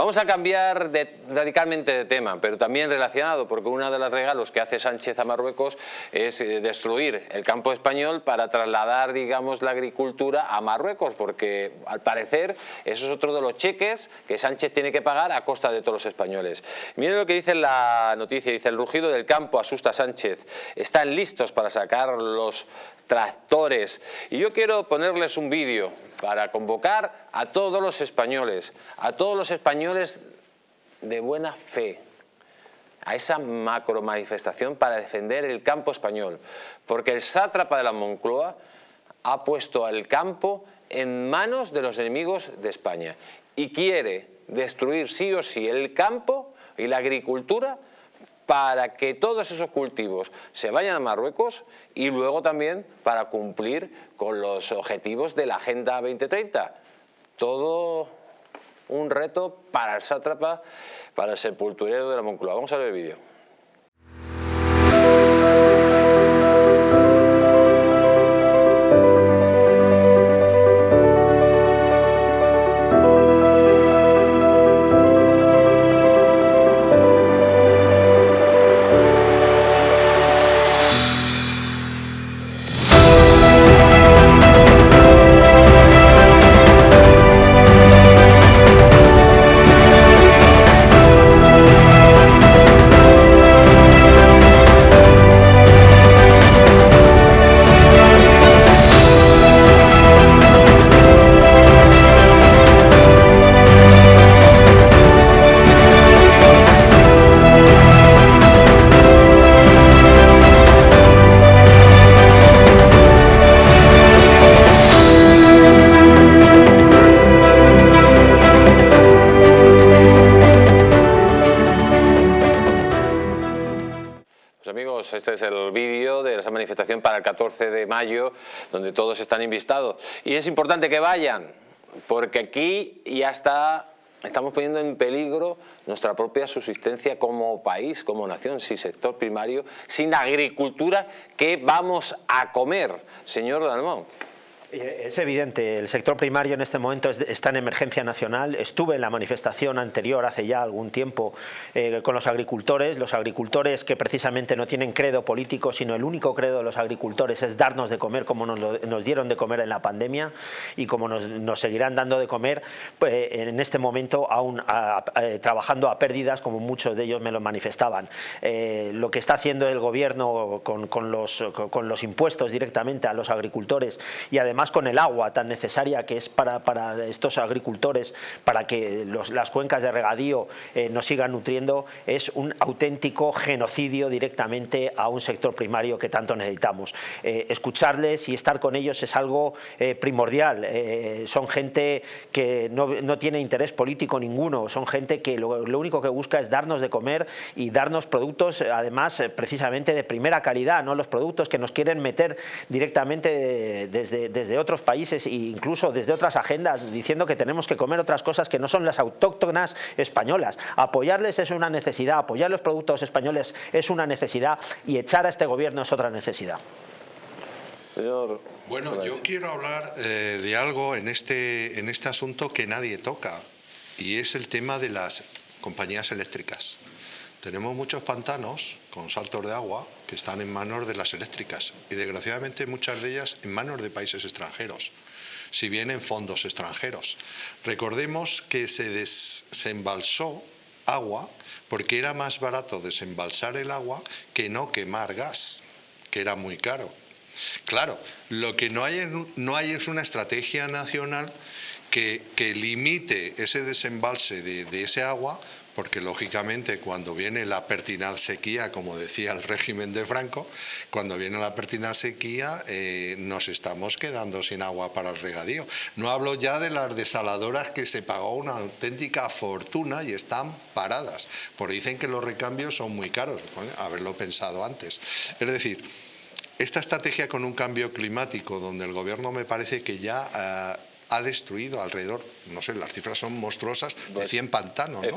Vamos a cambiar radicalmente de tema, pero también relacionado, porque uno de los regalos que hace Sánchez a Marruecos es eh, destruir el campo español para trasladar, digamos, la agricultura a Marruecos, porque al parecer eso es otro de los cheques que Sánchez tiene que pagar a costa de todos los españoles. Miren lo que dice la noticia, dice el rugido del campo asusta a Sánchez, están listos para sacar los tractores. Y yo quiero ponerles un vídeo para convocar a todos los españoles, a todos los españoles de buena fe, a esa macro manifestación para defender el campo español, porque el sátrapa de la Moncloa ha puesto al campo en manos de los enemigos de España y quiere destruir sí o sí el campo y la agricultura para que todos esos cultivos se vayan a Marruecos y luego también para cumplir con los objetivos de la Agenda 2030. Todo un reto para el sátrapa, para el sepulturero de la Moncloa. Vamos a ver el vídeo. Este es el vídeo de esa manifestación para el 14 de mayo, donde todos están invitados. Y es importante que vayan, porque aquí ya está estamos poniendo en peligro nuestra propia subsistencia como país, como nación, sin sector primario, sin agricultura, ¿qué vamos a comer, señor Dalmón? Eh, es evidente, el sector primario en este momento está en emergencia nacional. Estuve en la manifestación anterior hace ya algún tiempo eh, con los agricultores, los agricultores que precisamente no tienen credo político, sino el único credo de los agricultores es darnos de comer como nos, dieron de comer en la pandemia y como nos, seguirán dando de comer pues, en este momento aún trabajando a pérdidas como muchos de ellos me lo manifestaban. Eh, lo que está haciendo el gobierno con los impuestos directamente a los agricultores y además más con el agua tan necesaria que es para, para estos agricultores, para que las cuencas de regadío eh, nos sigan nutriendo, es un auténtico genocidio directamente a un sector primario que tanto necesitamos. Eh, escucharles y estar con ellos es algo eh, primordial. son gente que no, no, tiene interés político ninguno, son gente que lo, lo, único que busca es darnos de comer y darnos productos, además, precisamente de primera calidad, no los productos que nos quieren meter directamente desde, desde de otros países e incluso desde otras agendas diciendo que tenemos que comer otras cosas que no son las autóctonas españolas. Apoyarles es una necesidad, apoyar los productos españoles es una necesidad y echar a este gobierno es otra necesidad. Bueno, yo quiero hablar eh, de algo en este, en este asunto que nadie toca y es el tema de las compañías eléctricas. Tenemos muchos pantanos con saltos de agua que están en manos de las eléctricas y desgraciadamente muchas de ellas en manos de países extranjeros, si bien en fondos extranjeros. Recordemos que se desembalsó agua porque era más barato desembalsar el agua que no quemar gas, que era muy caro. Claro, lo que no hay, no es una estrategia nacional que, limite ese desembalse de ese agua porque lógicamente cuando viene la pertinaz sequía, como decía el régimen de Franco, cuando viene la pertinaz sequía eh, nos estamos quedando sin agua para el regadío. No hablo ya de las desaladoras que se pagó una auténtica fortuna y están paradas, porque dicen que los recambios son muy caros, haberlo pensado antes. Es decir, esta estrategia con un cambio climático, donde el gobierno me parece que ya... Eh, ha destruido alrededor, no sé, las cifras son monstruosas, de 100 pues, pantanos. ¿no?